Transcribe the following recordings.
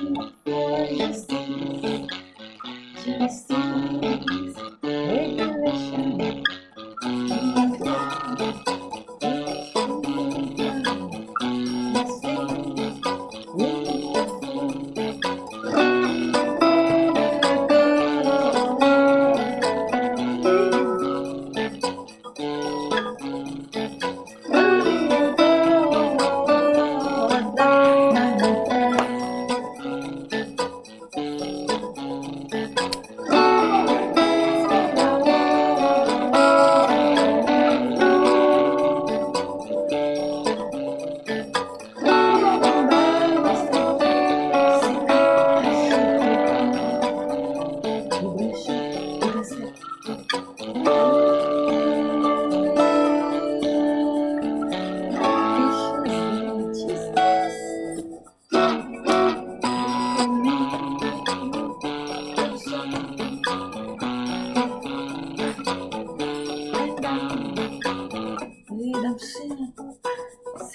infeliz, assim, de assim.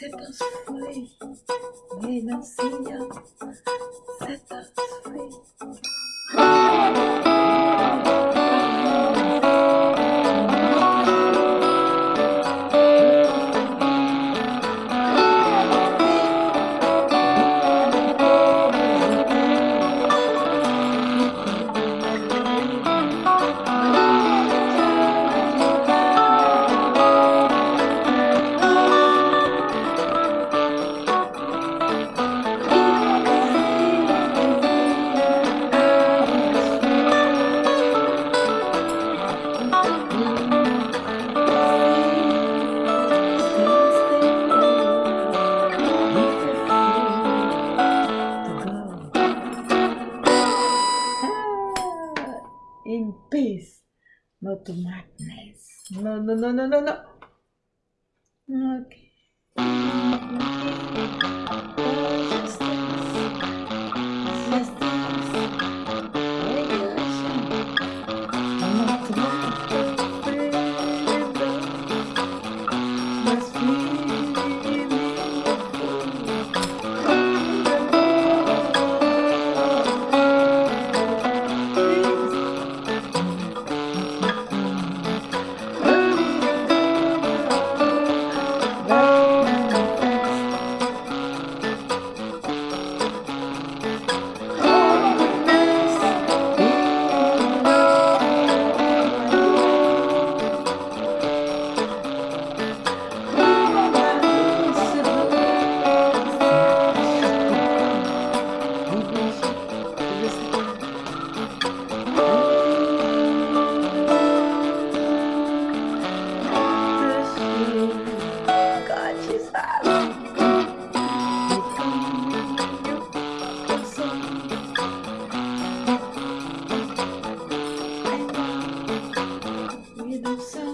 Setas foi, redãozinha, setas foi. in not to madness. No, no, no, no, no, no. Okay. To